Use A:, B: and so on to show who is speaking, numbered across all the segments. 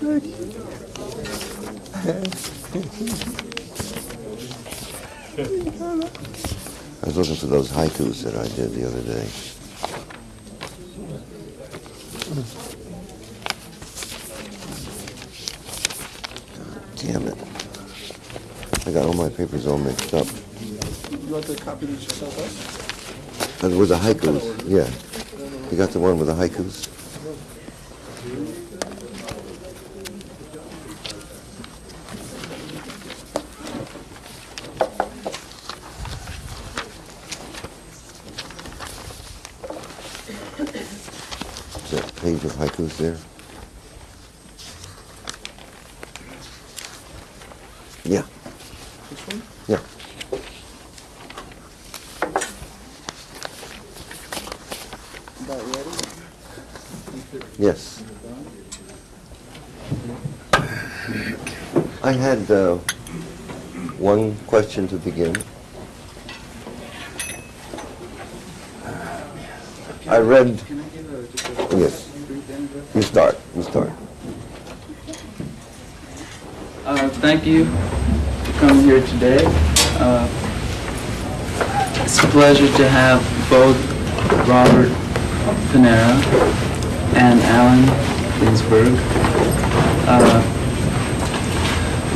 A: I was looking for those haikus that I did the other day. Damn it. I got all my papers all mixed up.
B: You want the copy that yourself sent us?
A: And with the haikus, yeah. You got the one with the haikus? Is that page of haikus there? Yeah,
B: This one?
A: yeah. Yes. I had uh, one question to begin. I read,
B: Can I give a, just a
A: yes,
B: brief intro?
A: you start, you start.
C: Uh, thank you for coming here today. Uh, it's a pleasure to have both Robert Panara and Allen Ginsberg. Uh,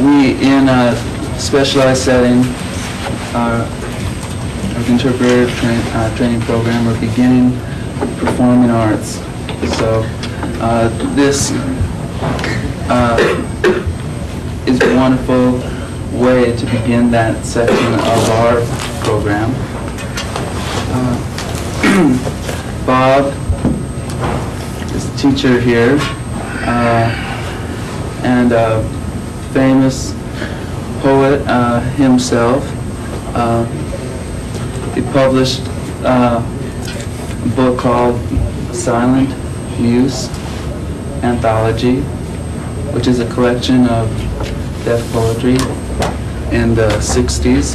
C: we, in a specialized setting, our, our interpreter train, uh, training program, are beginning performing arts. So uh, this uh, is a wonderful way to begin that section of our program. Uh, Bob is a teacher here uh, and a famous poet uh, himself. Uh, He published uh, a book called Silent Muse Anthology, which is a collection of deaf poetry in the 60s.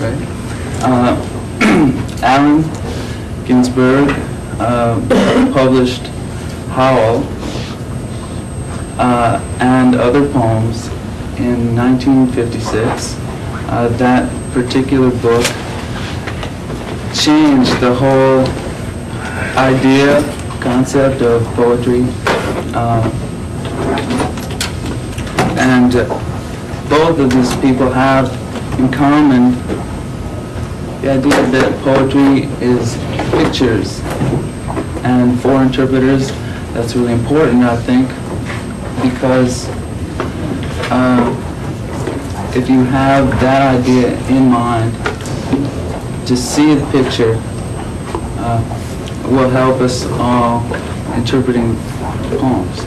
C: Right? Uh, Allen Ginsberg uh, published Howl uh, and other poems in 1956. Uh, that particular book changed the whole idea, concept of poetry. Uh, and uh, both of these people have in common the idea that poetry is pictures. And for interpreters, that's really important, I think, because uh, if you have that idea in mind, to see the picture uh, will help us all interpreting poems.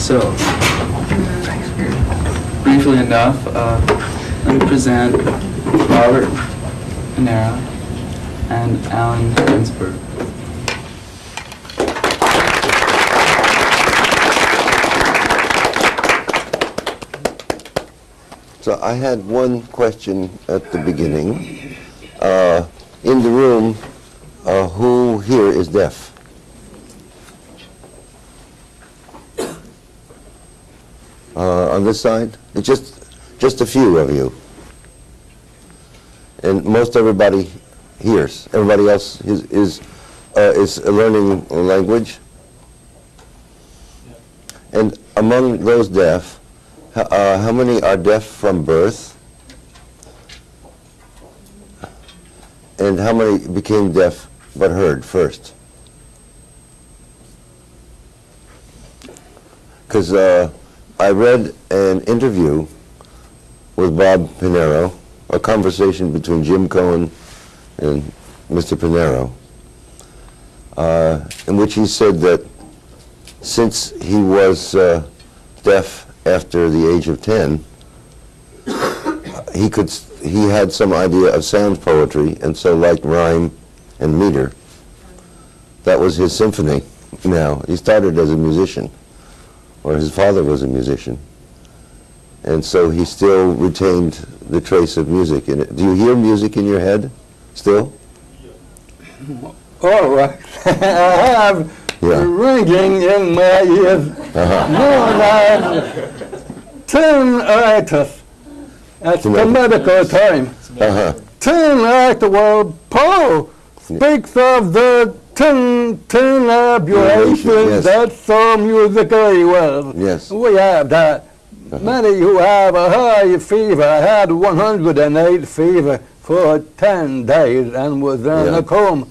C: So, briefly enough, uh, let me present Robert Panara and Allen Ginsberg.
A: So I had one question at the beginning. Uh, In the room, uh, who here is deaf? Uh, On this side? It's just, just a few of you. And most everybody hears. Everybody else is, is, uh, is learning a language? And among those deaf, uh, how many are deaf from birth? And how many became deaf but heard first? Because uh, I read an interview with Bob Panara, a conversation between Jim Cohen and Mr. Panara, uh, in which he said that since he was uh, deaf after the age of 10, he could he had some idea of sound poetry and so liked rhyme and meter. That was his symphony. Now he started as a musician, or his father was a musician, and so he still retained the trace of music in it. Do you hear music in your head still?
D: All right. I have
A: Yeah.
D: ringing in my ears, known as tinnitus. That's the medical term.
A: Uh-huh.
D: Tinnitus, well, Poe speaks of the tin, tinabulation.
A: Yes.
D: That's so musically well.
A: Yes.
D: We have that. Many who have a high fever had 108 fever for 10 days and was in
A: Yeah.
D: a coma.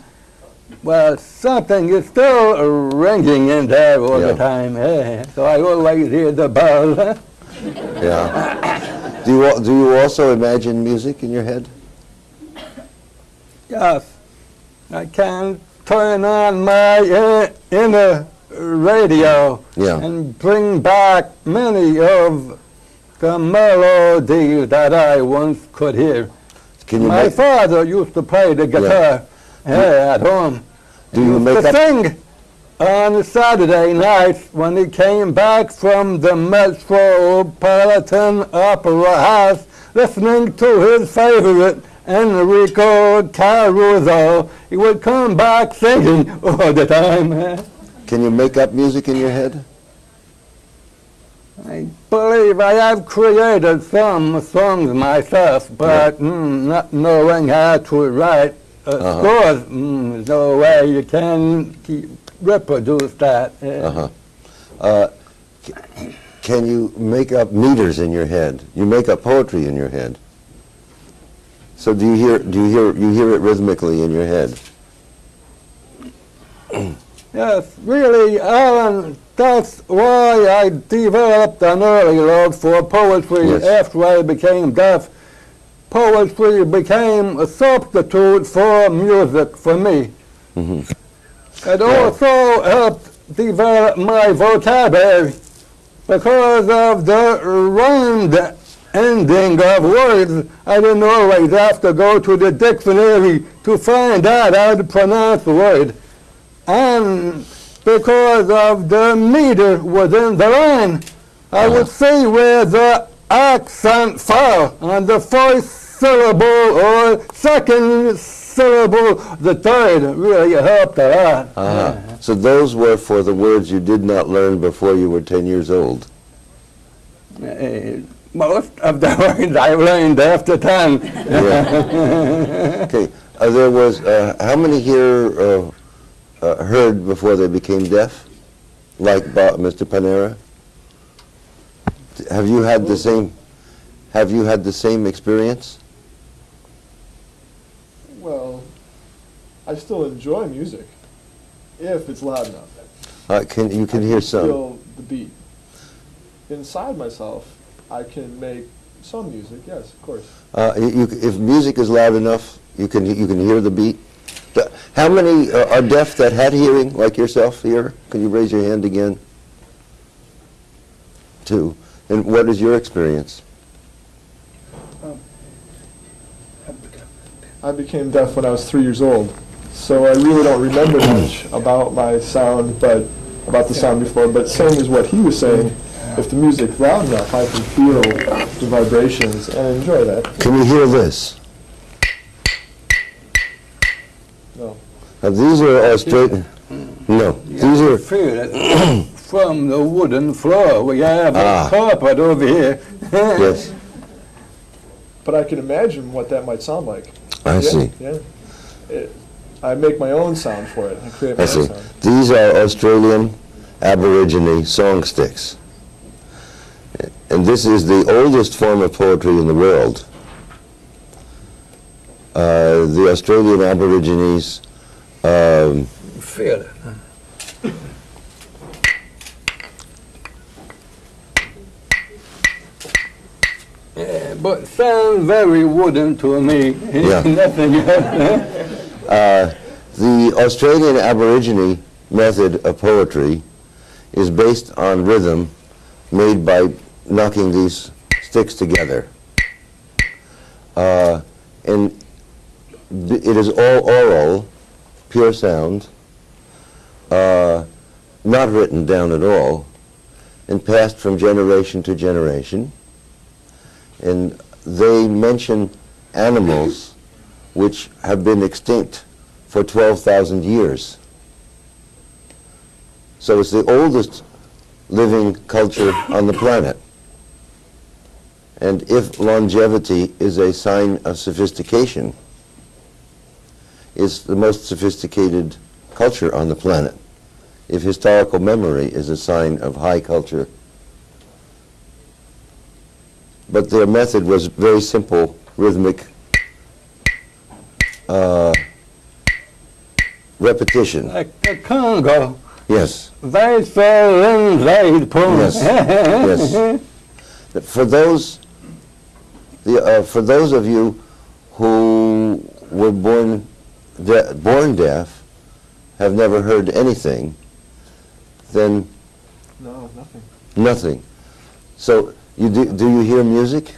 D: Well, something is still ringing in there all
A: Yeah.
D: the time. eh? So I always hear the bell.
A: Yeah. Do you, do you also imagine music in your head?
D: yes, I can turn on my inner radio
A: Yeah.
D: and bring back many of the melodies that I once could hear.
A: Can you
D: My father used to play the guitar eh, at home.
A: Do you make
D: to sing on Saturday nights when he came back from the Metropolitan Opera House, listening to his favorite Enrico Caruso. He would come back singing all the time.
A: can you make up music in your head?
D: I believe I have created some songs myself, but mm, not knowing how to write uh,
A: Uh-huh.
D: scores, mm, there's no way you can keep, reproduce that. eh.
A: Uh-huh. Uh, Can you make up meters in your head? You make up poetry in your head. So do you hear, do you hear, you hear it rhythmically in your head?
D: Yes, really, Allen, that's why I developed an early love for poetry
A: Yes.
D: after I became deaf. Poetry became a substitute for music for me.
A: Mhm.
D: It also helped develop my vocabulary because of the rhymed ending of words. I didn't always have to go to the dictionary to find out how to pronounce the word. And because of the meter within the line, I would see where the accent fell on the first syllable or second syllable, the third really helped a lot.
A: Uh-huh. So those were for the words you did not learn before you were 10 years old.
D: Uh, most of the words I learned after 10.
A: Okay, uh, there was, uh, how many here uh, uh, heard before they became deaf? Like Bo- Mr. Panara? Have you had the same, have you had the same experience?
B: Well, I still enjoy music if it's loud enough.
A: Uh, can, you can hear some.
B: Feel the beat. Inside myself, I can make some music. Yes, of course.
A: Uh, you, if music is loud enough, you can, you can hear the beat? How many uh, are deaf that had hearing, like yourself here? Can you raise your hand again? Two. And what is your experience?
B: I became deaf when I was three years old, so I really don't remember much about my sound, but about the sound before. But same as what he was saying, if the music's loud enough, I can feel the vibrations and enjoy that.
A: Can you hear this?
B: No.
A: Uh, these are Australian. No, these
D: You
A: are.
D: feel it from the wooden floor. We have
A: Ah.
D: a carpet over here.
A: Yes,
B: But I can imagine what that might sound like.
A: I
B: Yeah,
A: see.
B: Yeah. It, I make my own sound for it. I create my
A: I
B: own
A: see.
B: sound.
A: These are Australian Aborigine song sticks. And this is the oldest form of poetry in the world. Uh, the Australian Aborigines um,
D: Feel it. Yeah, but sounds very wooden to me.
A: Yeah.
D: Nothing else.
A: Uh, the Australian Aborigine method of poetry is based on rhythm made by knocking these sticks together. Uh, and it is all oral, pure sound, uh, not written down at all, and passed from generation to generation. And they mention animals which have been extinct for 12,000 years. So it's the oldest living culture on the planet. And if longevity is a sign of sophistication, it's the most sophisticated culture on the planet. If historical memory is a sign of high culture, but their method was very simple, rhythmic uh, repetition.
D: Like the Congo,
A: Yes,
D: they fell in poem.
A: Yes, yes. For those, the, uh, for those of you who were born, de- born deaf, have never heard anything, then
B: No, nothing.
A: nothing. So you do, do you hear music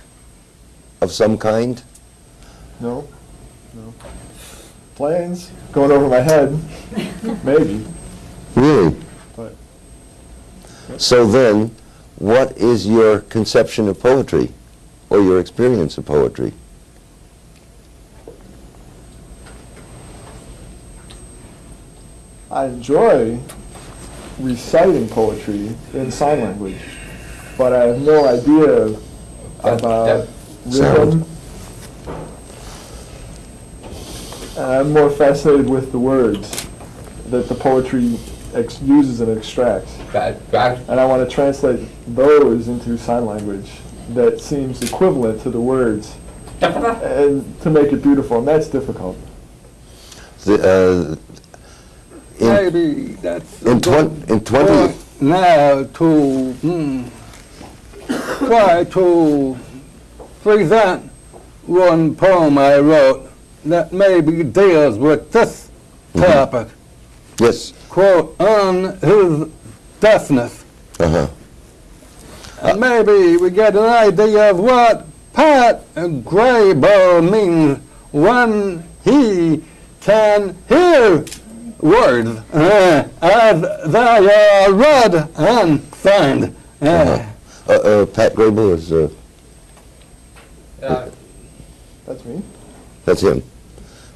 A: of some kind?
B: No, no. Planes going over my head, maybe.
A: Really?
B: But-
A: So then, what is your conception of poetry, or your experience of poetry?
B: I enjoy reciting poetry in sign language, but I have no idea about rhythm. And I'm more fascinated with the words that the poetry ex- uses and extracts.
E: Back, back,
B: And I want to translate those into sign language that seems equivalent to the words and to make it beautiful, and that's difficult.
A: The, uh, in,
D: Maybe that's
A: in,
D: a good
A: twen- in 20,
D: point now to hmm, try to present one poem I wrote that maybe deals with this
A: Mm-hmm.
D: topic.
A: yes,
D: Quote, on his deafness.
A: uh-huh,
D: And maybe we get an idea of what Pat Graybill means when he can hear words uh, as they are read and signed. Uh,
A: Uh-huh. uh, uh, Pat Graybill is, uh,
E: uh,
B: That's me.
A: that's him.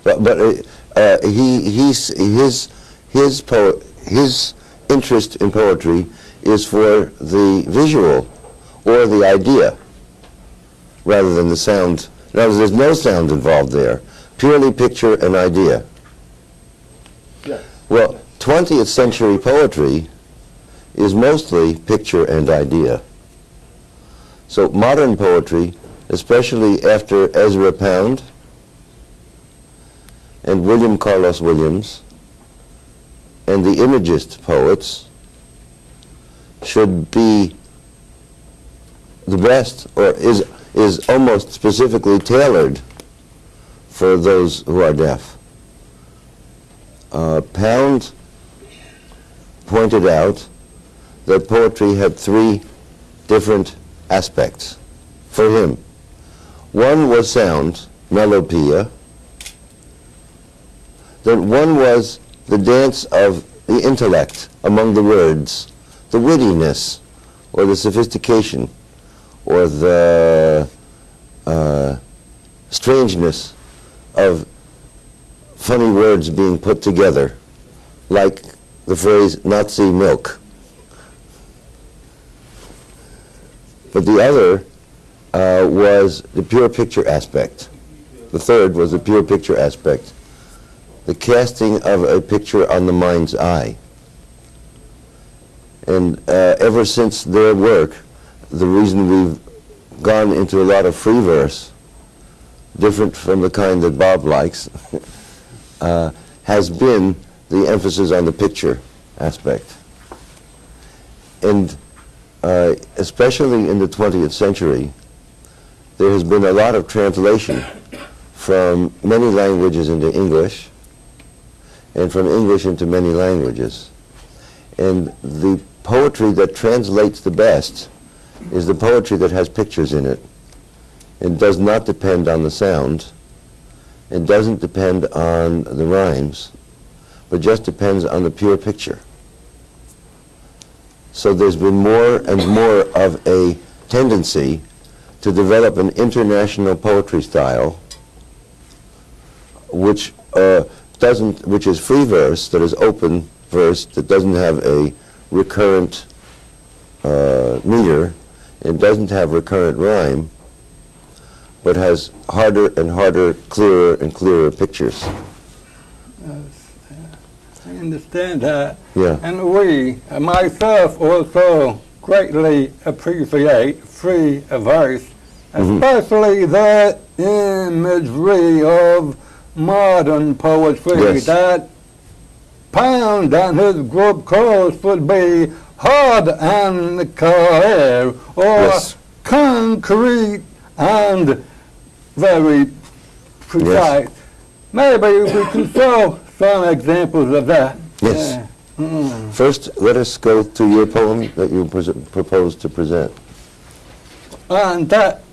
A: But, but uh, uh, he, he's, his, his, po- his interest in poetry is for the visual or the idea rather than the sound. In other words, there's no sound involved there, purely picture and idea.
B: Yes.
A: Well, 20th century poetry is mostly picture and idea. So modern poetry, especially after Ezra Pound and William Carlos Williams and the Imagist poets, should be the best, or is, is almost specifically tailored for those who are deaf. Uh, Pound pointed out that poetry had three different aspects for him. One was sound, melopoeia. Then one was the dance of the intellect among the words, the wittiness, or the sophistication, or the uh, strangeness of funny words being put together, like the phrase Nazi milk. But the other uh, was the pure picture aspect. The third was the pure picture aspect, the casting of a picture on the mind's eye. And uh, ever since their work, the reason we've gone into a lot of free verse, different from the kind that Bob likes, uh, has been the emphasis on the picture aspect. And uh, especially in the 20th century, there has been a lot of translation from many languages into English and from English into many languages. And the poetry that translates the best is the poetry that has pictures in it and does not depend on the sound. It doesn't depend on the rhymes, but just depends on the pure picture. So there's been more and more of a tendency to develop an international poetry style which uh, doesn't, which is free verse, that is open verse, that doesn't have a recurrent uh, meter, it doesn't have recurrent rhyme, but has harder and harder, clearer and clearer pictures.
D: I understand that.
A: Yeah.
D: And we, myself, also greatly appreciate free verse, especially the imagery of modern poetry
A: Yes.
D: that Pound and his group chorus would be hard and clear, or
A: Yes.
D: concrete and very precise. Maybe we can show some examples of that.
A: Yes.
D: Yeah. Mm.
A: First, let us go to your poem that you propose to present.
D: On that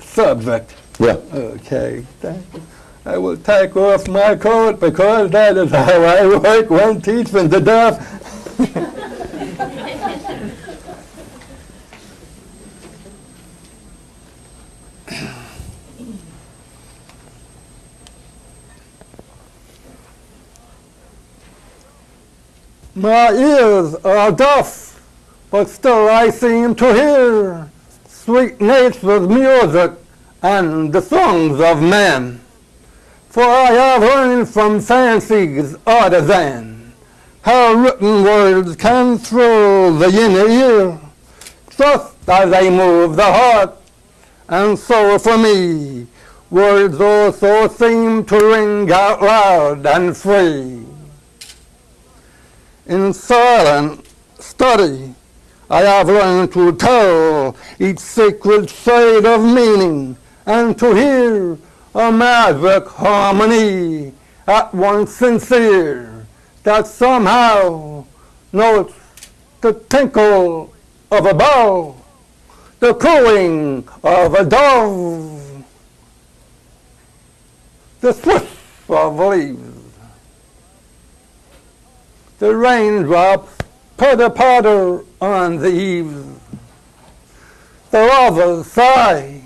D: subject.
A: Yeah.
D: Okay, thank you. I will take off my coat because that is how I work when teaching the deaf. My ears are deaf, but still I seem to hear sweet nature's music and the songs of men. For I have learned from fancy's artisan how written words can thrill the inner ear, just as they move the heart. And so for me, words also seem to ring out loud and free. In silent study, I have learned to tell each sacred shade of meaning and to hear a magic harmony at once sincere that somehow notes the tinkle of a bell, the cooing of a dove, the swish of leaves, the raindrops pitter patter on the eaves, the lover's sigh,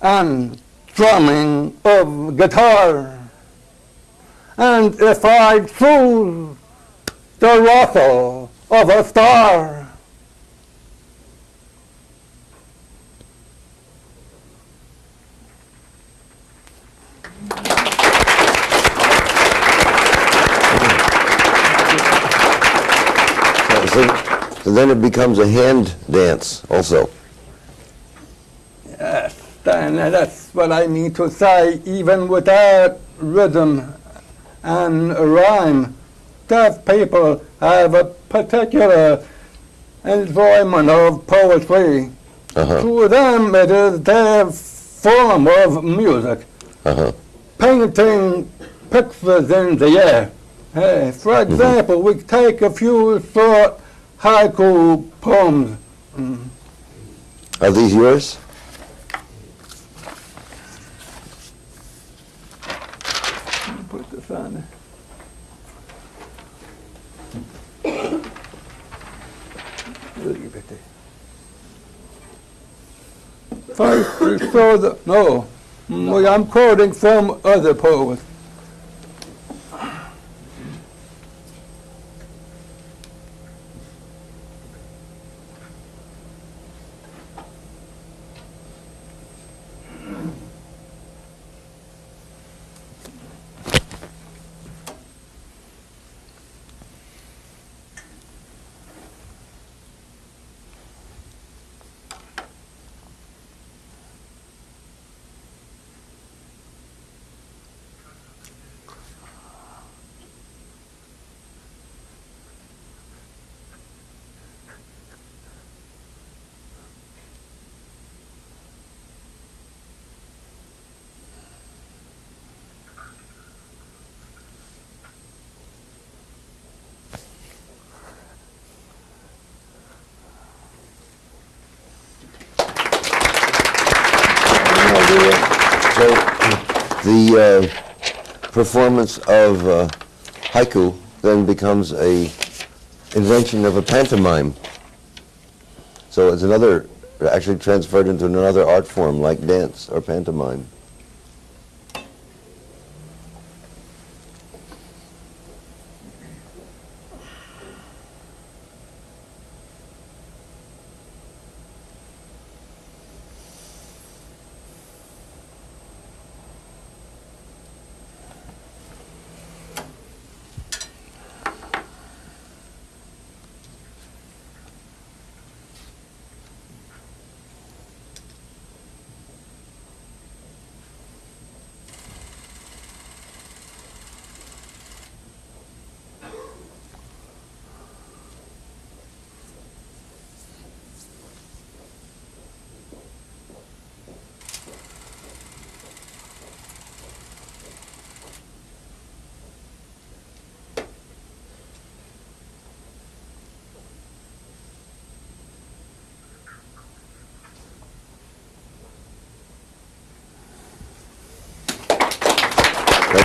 D: and drumming of guitar. And if I choose the rustle of a star,
A: so then it becomes a hand dance also.
D: Then that's what I mean to say, even without rhythm and rhyme. Deaf people have a particular enjoyment of poetry.
A: Uh-huh,
D: To them, it is their form of music.
A: uh-huh.
D: painting pictures in the air. Hey, for example, we take a few short haiku poems.
A: Are these yours?
D: Put this on there. Leave it there. First, we show the, no, I'm quoting from other poets.
A: So the uh, performance of uh, haiku then becomes a invention of a pantomime. So it's another, actually transferred into another art form like dance or pantomime.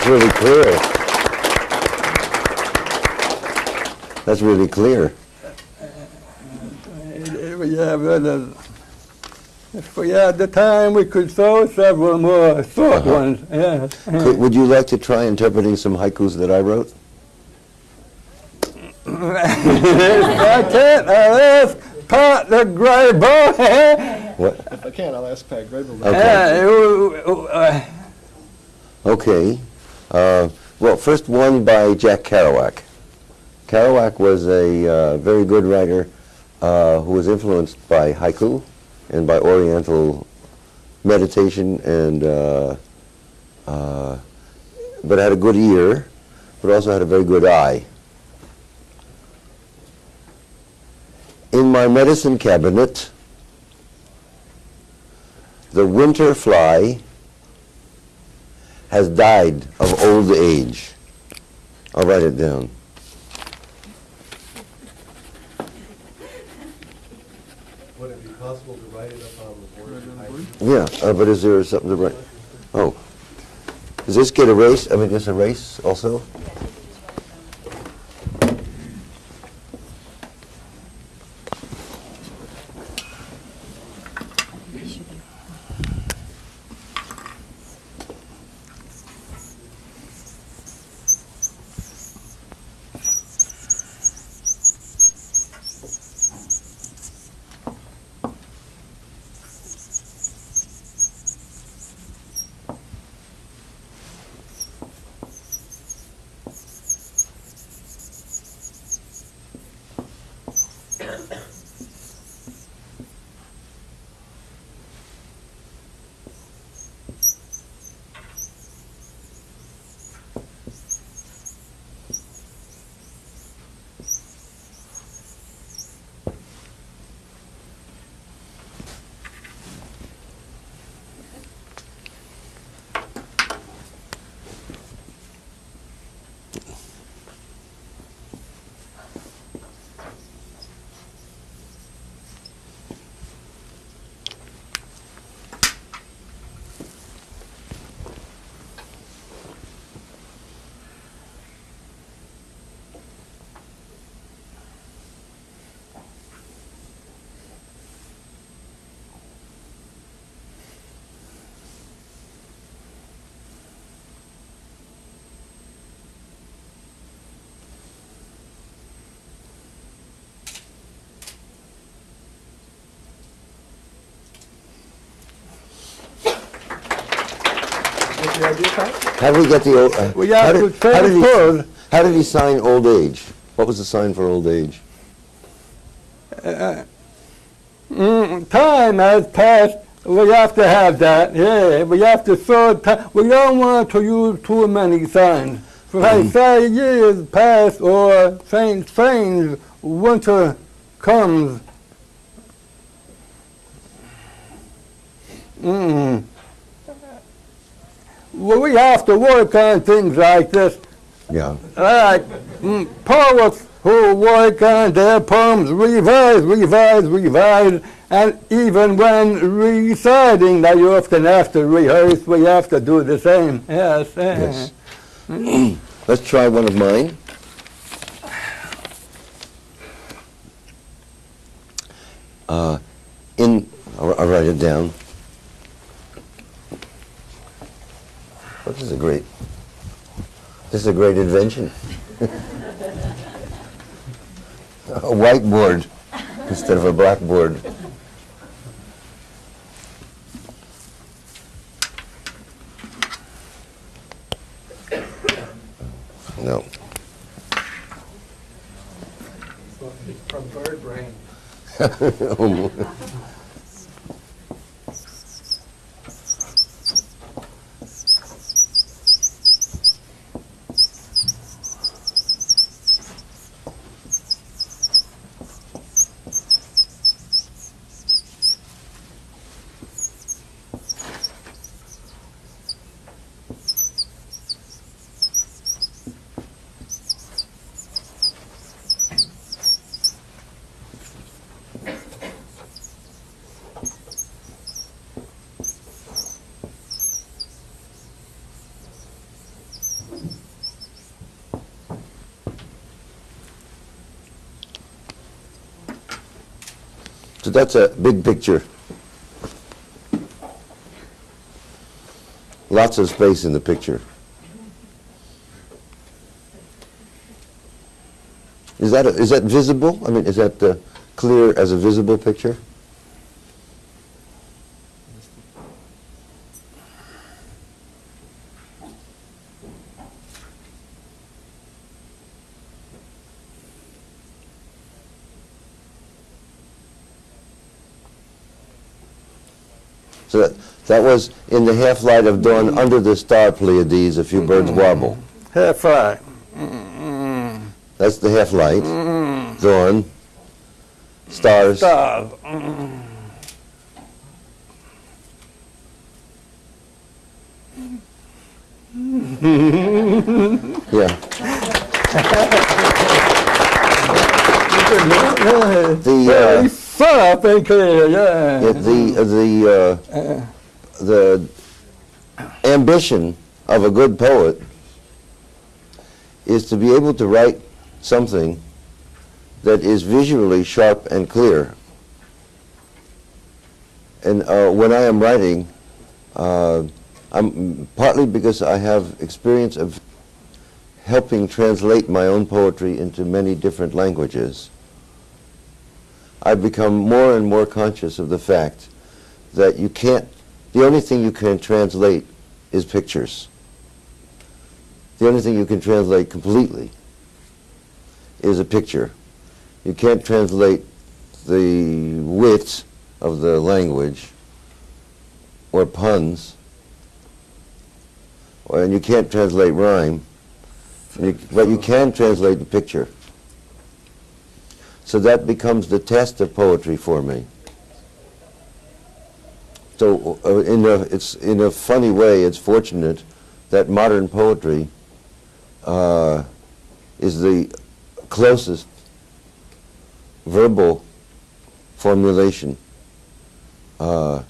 A: That's really clear. That's really clear.
D: Yeah, but uh, if we had the time, we could throw several more short
A: Uh-huh.
D: ones, yes.
A: Could, would you like to try interpreting some haikus that I wrote?
D: I can't, I'll ask Pat the Grey Boy.
A: What?
B: If I can, I'll ask Pat Graybill.
A: Okay. Okay. Uh, well, first one by Jack Kerouac. Kerouac was a uh, very good writer uh, who was influenced by haiku and by Oriental meditation, and uh, uh, but had a good ear, but also had a very good eye. In my medicine cabinet, the winter fly has died of old age. I'll write it down.
F: Would it be possible to write it up on the board?
A: Yeah, uh, but is there something to write? Oh. Does this get erased? I mean, is this erase also? How did we get the old? Uh, how did- how did he- How did he sign old age? What was the sign for old age?
D: Mm, time has passed. We have to have that. Yeah, we have to time. We don't want to use too many signs. For like say years pass or saying strange winter comes. Mm. Well, we have to work on things like this.
A: Yeah.
D: like mm, poets who work on their poems, revise, revise, revise, and even when reciting, they often have to rehearse. We have to do the same. Yes. eh.
A: Yes. Let's try one of mine. Uh, in, I'll, I'll write it down. This is a great, this is a great invention. a whiteboard instead of a blackboard. No.
F: From bird brain.
A: that's a big picture. Lots of space in the picture. Is that, a- is that visible? I mean, is that uh, clear as a visible picture? So that, was in the half-light of dawn, under the star Pleiades, a few birds wobble.
D: Half right.
A: That's the half-light, dawn, stars.
D: Stars.
A: Yeah. The, uh,
D: soft and clear, yeah.
A: Yeah, the, uh, the, uh, the ambition of a good poet is to be able to write something that is visually sharp and clear. And uh, when I am writing, uh, I'm partly because I have experience of helping translate my own poetry into many different languages. I've become more and more conscious of the fact that you can't, the only thing you can translate is pictures. The only thing you can translate completely is a picture. You can't translate the wit of the language or puns, or, and you can't translate rhyme, you- but you can translate the picture. So that becomes the test of poetry for me. So uh, in a, it's in a funny way, it's fortunate that modern poetry uh, is the closest verbal formulation uh,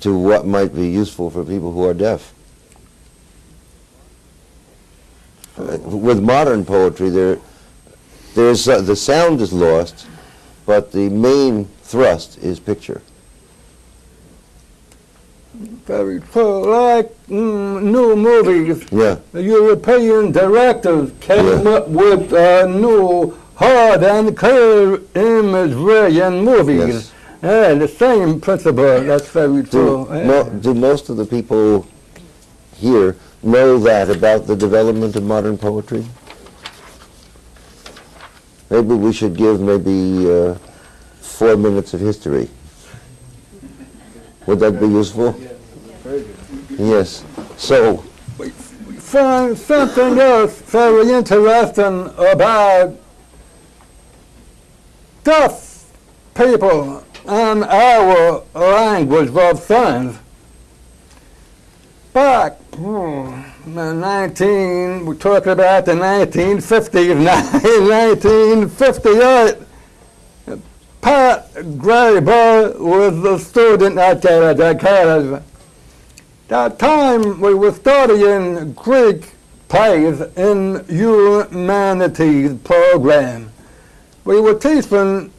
A: to what might be useful for people who are deaf. Uh, with modern poetry, there, there's uh, the sound is lost, but the main thrust is picture.
D: Very true. Like mm, new movies,
A: Yeah,
D: the European directors came
A: Yeah.
D: up with uh, new hard and clear imagery in movies.
A: Yes.
D: Yeah, the same principle. That's very
A: do,
D: true. Yeah.
A: mo- do most of the people here know that about the development of modern poetry? Maybe we should give maybe uh, four minutes of history. Would that be useful? Yes. So, we
D: find something else very interesting about deaf people and our language of signs. Back hmm, in 19, we're talking about the 1950s, 1958, Pat Graybill was a student at Gallaudet College that time we were studying Greek plays in humanities program. We were teaching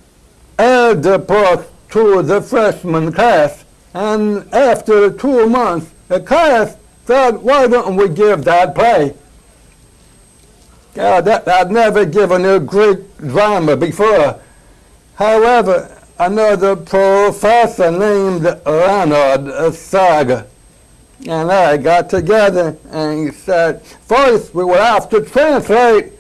D: Oedipus to the freshman class, and after two months, the class said, why don't we give that play? God, that, I'd never given a Greek drama before. However, another professor named Leonard Saga and I got together and he said, first we will have to translate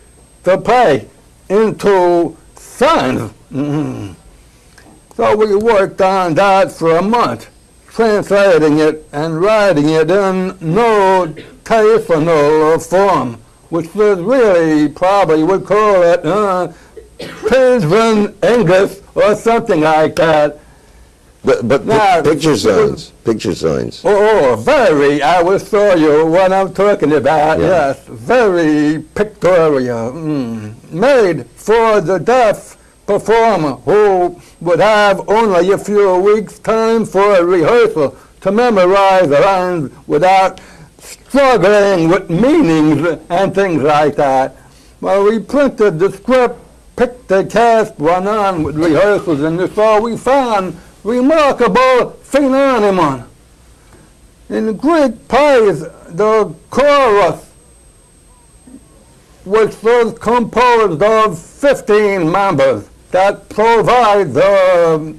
D: the play into signs. Mhm. So we worked on that for a month, translating it and writing it in no notational form, which was really probably would call it uh, English or something like that.
A: But, but
D: Now,
A: picture signs, picture signs.
D: Oh, very. I will show you what I'm talking about.
A: Yeah.
D: Yes, very pictorial. Mm. Made for the deaf performer who would have only a few weeks' time for a rehearsal to memorize the lines without struggling with meanings and things like that. Well, we printed the script picked the cast one on with rehearsals, and so we found remarkable phenomenon. In Greek plays, the chorus, which was composed of 15 members, that provide the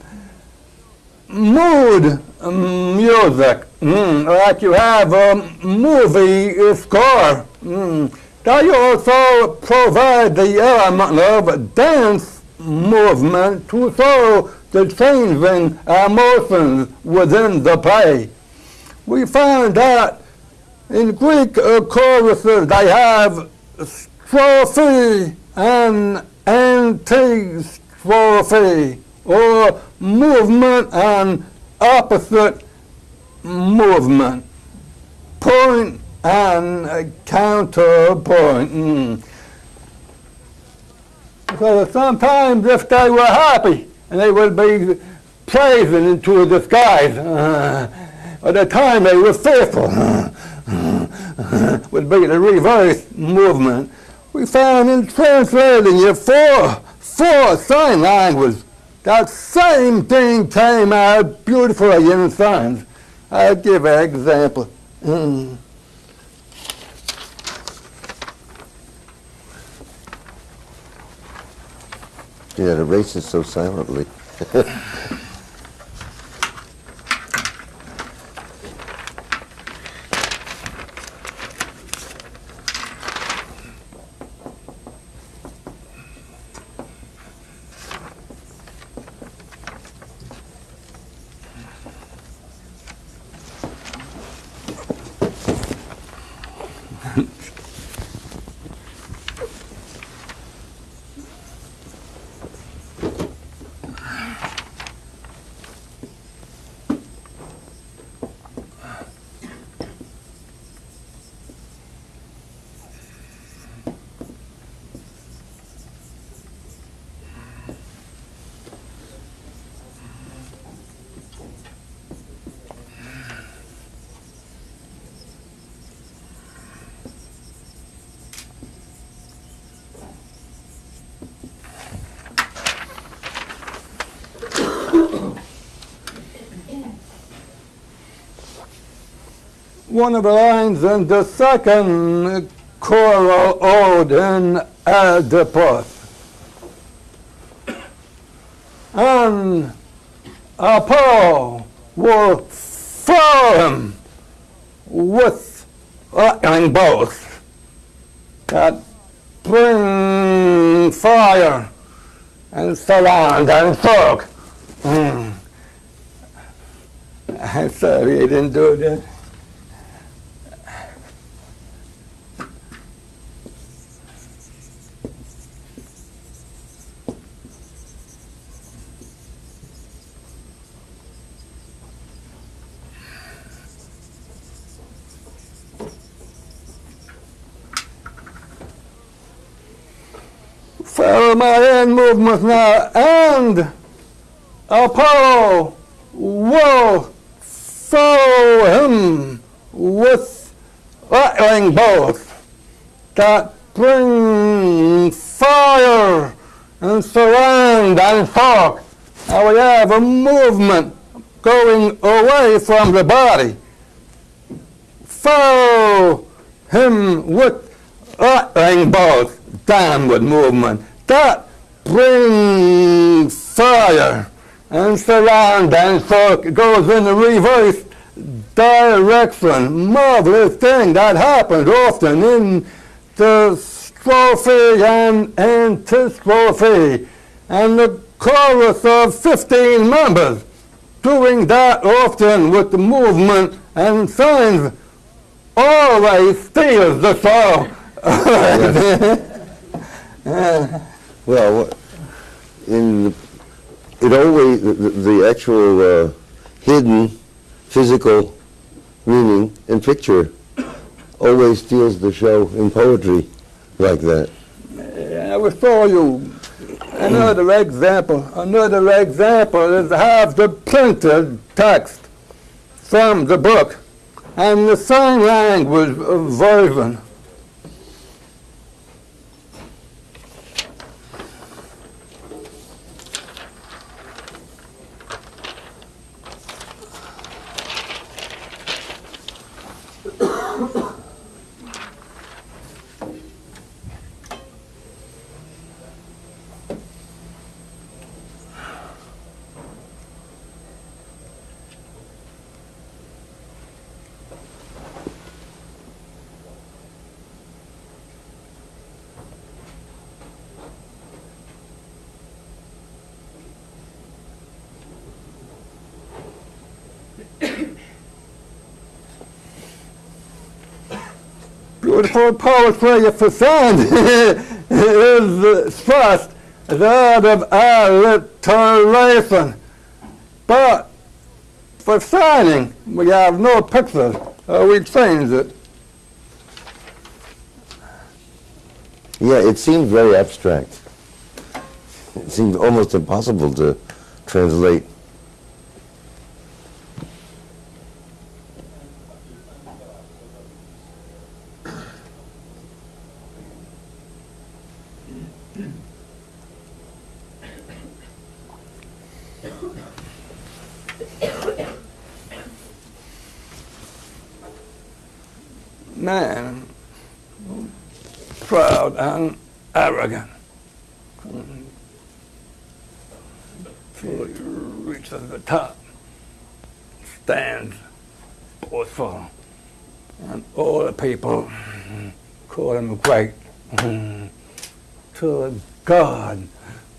D: mood music, mm, like you have a movie score. Mm. They also provide the element of dance movement to show the changing emotions within the play. We find that in Greek choruses they have strophe and anti-strophe, or movement and opposite movement, point and counterpoint. Mm. So sometimes if they were happy, and they would be praising into the skies, uh, at the time they were fearful, uh, uh, would be the reverse movement. We found in translating it for, for sign language, that same thing came out beautifully in signs. I'll give an example. Mm.
A: Yeah, the races so silently.
D: one of the lines in the second choral ode in Oedipus. And Apollo will fill him with lightning bolts that bring fire and surround and soak. Mm. I'm sorry I didn't do that. Follow my hand movements now, and Apollo will follow him with lightning bolts that bring fire and surround and talk. Now we have a movement going away from the body. Follow him with lightning bolts downward movement. That brings fire and surround and so it goes in the reverse direction. Marvelous thing that happens often in the strophe and antistrophe. And the chorus of 15 members doing that often with the movement and signs always steals the show.
A: Well, in the- it always the, the actual uh, hidden physical meaning in picture always steals the show in poetry like that.
D: I will show you another example. Another example is have the printed text from the book and the sign language version. Beautiful poetry for sound is expressed as out of alliteration. But for signing, we have no pictures, uh, we change it.
A: Yeah, it seemed very abstract. It seemed almost impossible to translate.
D: Man, proud and arrogant. Till he reaches the top, stands boastful, and all the people call him great. Till God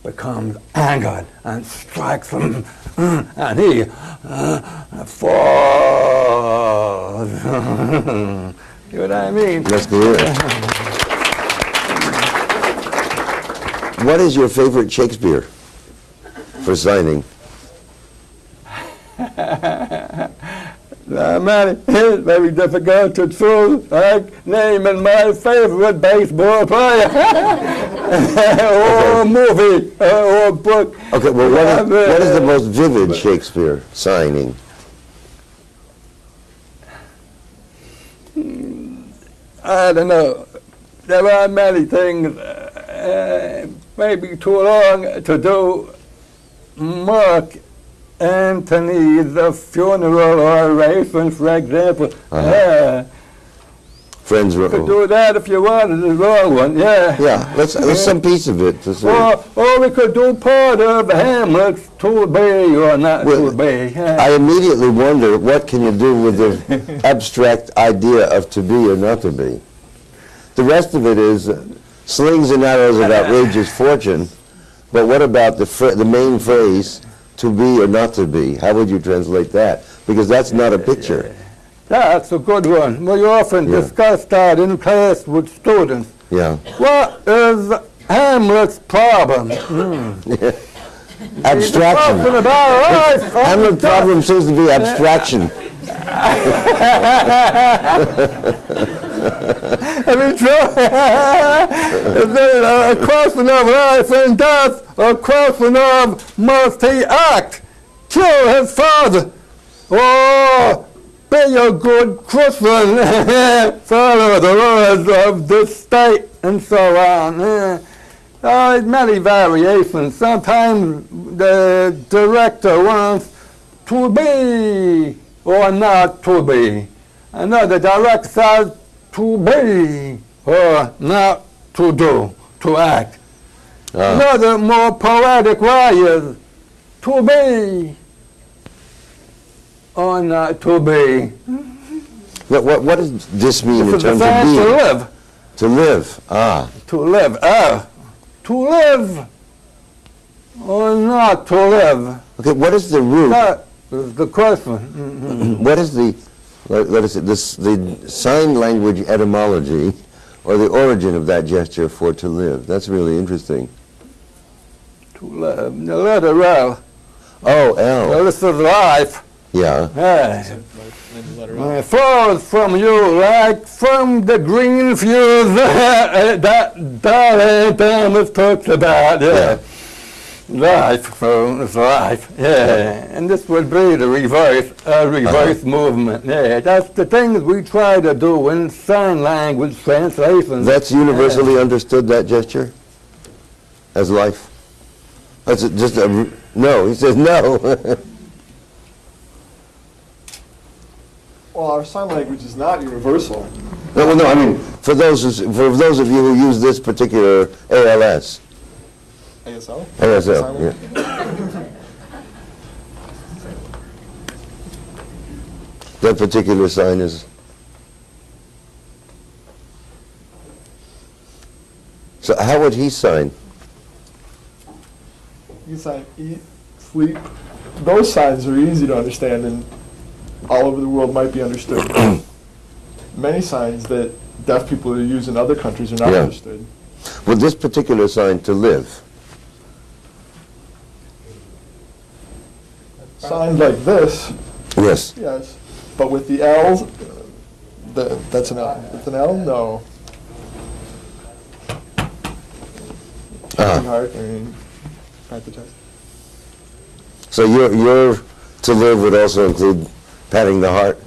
D: becomes angered and and he uh, falls. you know what I mean?
A: Let's. What is your favorite Shakespeare for signing?
D: Uh, man, it's very difficult to choose, I name naming my favorite baseball player, or a movie, uh, or book.
A: Okay, well, what is, what is the most vivid Shakespeare signing?
D: I don't know. There are many things, uh, maybe too long to do. Mark Antony's funeral or oration, for example.
A: Uh-huh.
D: Yeah,
A: Friends,
D: could do that if you wanted the wrong one, yeah.
A: yeah, let's, let's some piece of it to see.
D: Or, or we could do part of Hamlet's to be or not
A: Well,
D: to be. yeah.
A: I immediately wonder, what can you do with the abstract idea of to be or not to be? The rest of it is uh, slings and arrows of outrageous fortune, but what about the, fr- the main phrase, to be or not to be? How would you translate that? Because that's not a picture.
D: That's a good one. We often
A: Yeah.
D: discuss that in class with students.
A: Yeah.
D: What is Hamlet's problem?
A: Hmm.
D: Abstraction. About life.
A: Hamlet's problem seems to be abstraction.
D: I mean. Is it a question of life and death, a question of must he act, kill his father, or be a good Christian, follow the laws of the state, and so on. Eh, Uh, many variations. Sometimes the director wants to be or not to be. Another director says to be or not to do, to act.
A: Ah.
D: Another more poetic way is to be or not to be.
A: What, what, what does this mean in
D: It's
A: terms of
D: defense to live.
A: To live, ah.
D: To live. Ah, to live or not to live.
A: Okay, what is the root?
D: That is the question.
A: What is the, let let us say, this, the sign language etymology or the origin of that gesture for to live? That's really interesting.
D: To live. The letter L.
A: Oh,
D: Well,
A: L,
D: this is life.
A: Yeah.
D: It flows from you like from the green fuse that Dylan Thomas talks about. Yeah. Life, so it's life. Yeah. And this would be the reverse, uh, reverse movement. Yeah. That's the things we try to do in sign language translation.
A: That's universally understood, that gesture? As life? That's just a, no, he says no.
B: Well, our sign language is not universal.
A: No, well, no, I mean, for those, for those of you who use this particular ALS,
B: ASL?
A: ASL, yeah. That particular sign is... So how would he sign?
B: You sign eat, sleep. Those signs are easy to understand and all over the world might be understood. Many signs that deaf people who use in other countries are not
A: Yeah.
B: understood.
A: With this particular sign, to live,
B: Signed like this,
A: yes.
B: yes, but with the L's, the, that's an L. With an L, no.
A: Ah.
B: Heart, I mean, at the chest.
A: So your, your to live would also include patting the heart?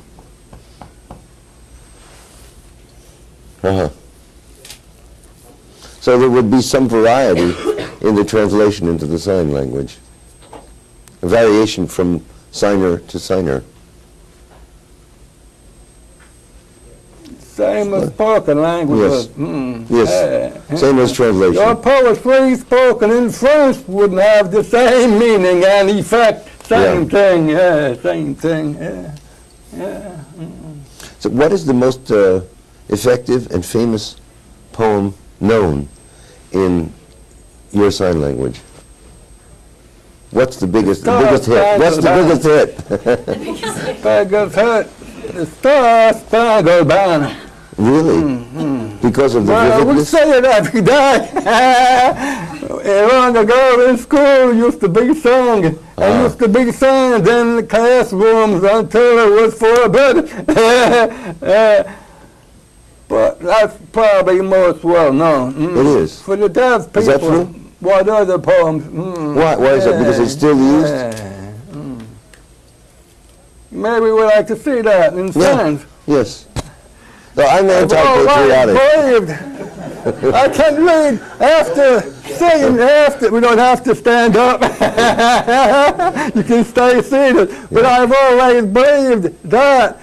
A: Uh-huh. So there would be some variety in the translation into the sign language. A variation from signer to signer.
D: Same as spoken language.
A: Yes.
D: Mm,
A: Yes,
D: yeah.
A: same as translation.
D: Your poetry spoken in French wouldn't have the same meaning and effect. Same
A: Yeah.
D: thing, yeah, same thing, yeah. yeah.
A: So what is the most uh, effective and famous poem known in your sign language? What's the biggest, the biggest hit? What's the biggest hit?
D: Beggar's hut, the Star Spangled Banner.
A: Really? Because of the
D: Well, we
A: vividness?
D: say it every day. And Long ago in school, used to be sung. And
A: Ah.
D: used to be sung in the classrooms until it was forbidden. But that's probably most well known. Mm.
A: It is.
D: For the deaf people.
A: Is that true?
D: What other poems? Mm.
A: Why, why is that? Because it's still used?
D: Yeah. Mm. Maybe we'd like to see that in
A: Yeah.
D: signs.
A: Yes. No, I'm anti-patriotic.
D: I can read after saying after. We don't have to stand up. you can stay seated. But I've always believed that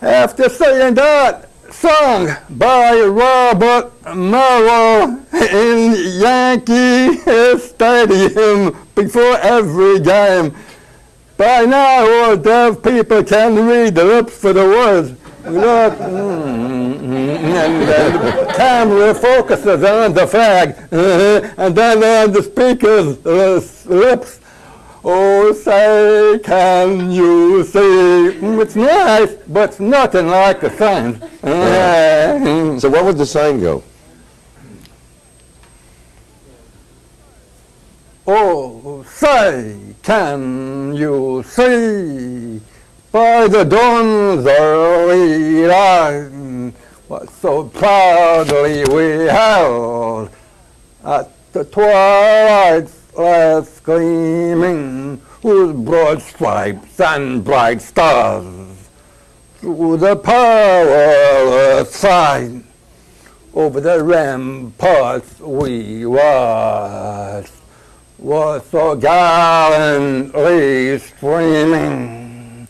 D: after saying that song by Robert Merrill in Yankee Stadium before every game. By now, all deaf people can read the lips for the words. Look, mm, and then the camera focuses on the flag, uh, and then on the speaker's uh, lips. Oh, say, can you see? Mm, It's nice, but it's nothing like the sign. Uh,
A: So what would the sign go?
D: Oh, say, can you see by the dawn's early light what so proudly we held at the twilight's last gleaming, whose broad stripes and bright stars through the perilous fight over the ramparts we watched was so gallantly streaming,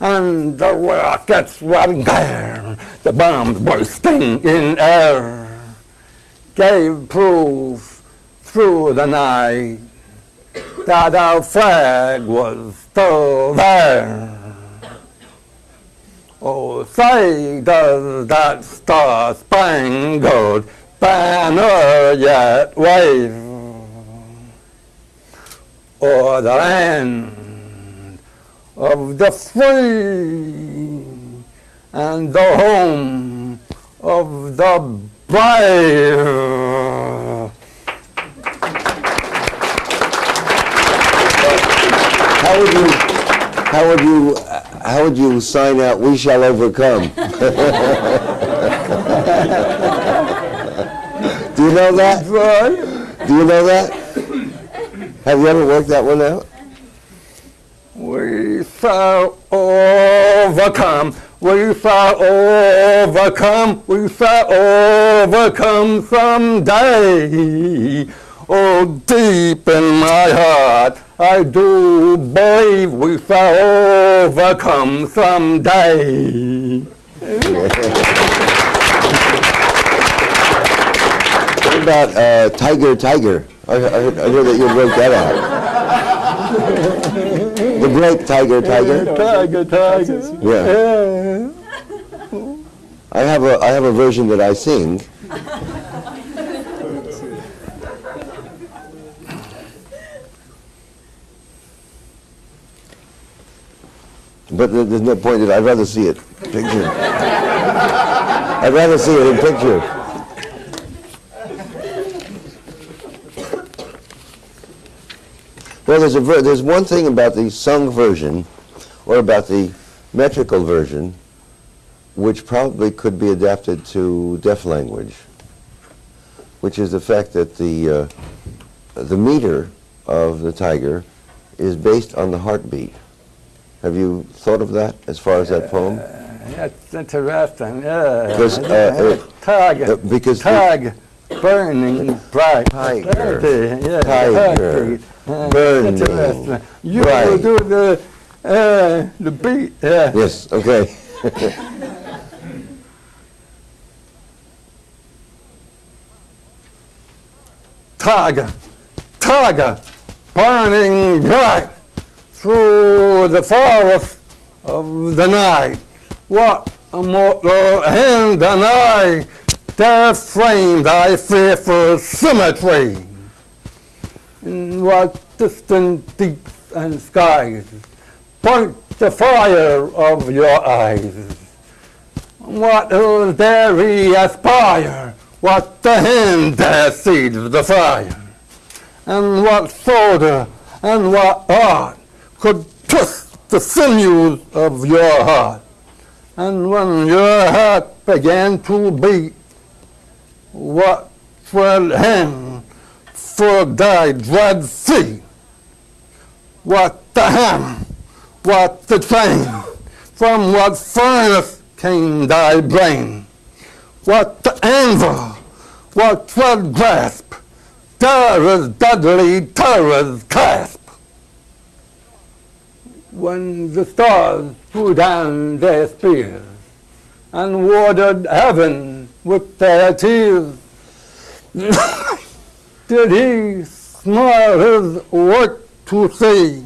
D: and the rockets were there, the bombs bursting in air, gave proof through the night that our flag was still there. Oh, say does that star-spangled banner yet wave? O'er the land of the free and the home of the brave.
A: How would you, how would you, how would you sign out, "We shall overcome"? Do you know that? Do you know that? Have you ever worked that one out?
D: We shall overcome. We shall overcome. We shall overcome someday. Oh, deep in my heart, I do believe we shall overcome someday.
A: What about uh, Tiger, Tiger? I, I, I heard that you wrote that out. Great Tiger, Tiger.
D: Tiger, tiger.
A: Yeah.
D: Yeah.
A: I have a, I have a version that I sing. But there's no point in it. I'd rather see it. Picture. I'd rather see it in picture. Well, there's a ver- there's one thing about the sung version, or about the metrical version, which probably could be adapted to deaf language, which is the fact that the uh, the meter of the tiger is based on the heartbeat. Have you thought of that as far as that poem?
D: That's interesting, yeah.
A: Because, uh, uh,
D: Tag,
A: uh, because
D: tag, burning bright.
A: Tiger,
D: Yeah,
A: tiger.
D: Uh,
A: burning.
D: You
A: bright.
D: do the, uh, the beat, yeah.
A: Yes, okay.
D: Tiger, tiger, burning bright through the forest of the night. What a mortal hand and I dare frame thy fearful symmetry. In what distant deeps and skies point the fire of your eyes. What will dare we aspire? What the hand dare seed the fire? And what soldier and what art could twist the sinews of your heart? And when your heart began to beat, what swelled hand for thy dread feet? What the ham? What the train? From what furnace came thy brain? What the anvil? What flood grasp? Terror's deadly terror's clasp. When the stars threw down their spears and watered heaven with their tears, did he smile his work to see?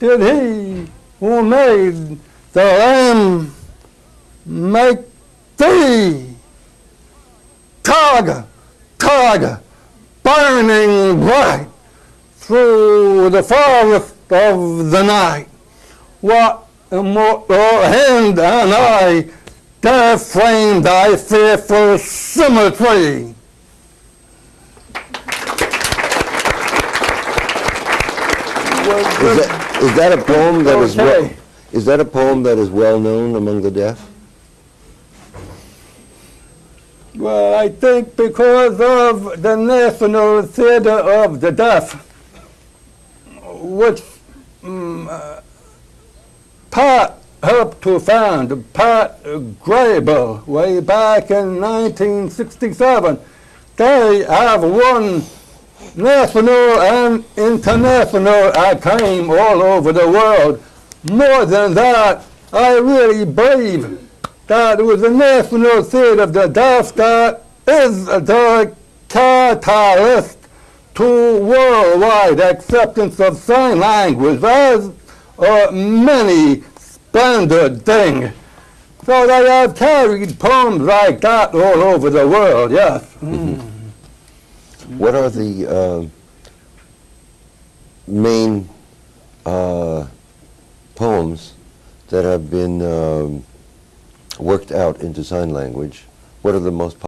D: Did he who made the lamb make thee? Tiger, tiger, burning bright through the forest of the night. What immortal hand and eye dare frame thy fearful symmetry?
A: Is that, is that a poem that is well, is that a poem that is well known among the deaf?
D: Well, I think because of the National Theatre of the Deaf, which mm, uh, Pat helped to found, Pat Graybill, way back in 1967. They have won national and international acclaim all over the world. More than that, I really believe that it was the National Theatre of the Deaf that is the catalyst to worldwide acceptance of sign language as a many splendid thing. So they have carried poems like that all over the world, yes.
A: What are the uh, main uh, poems that have been um, worked out into sign language? What are the most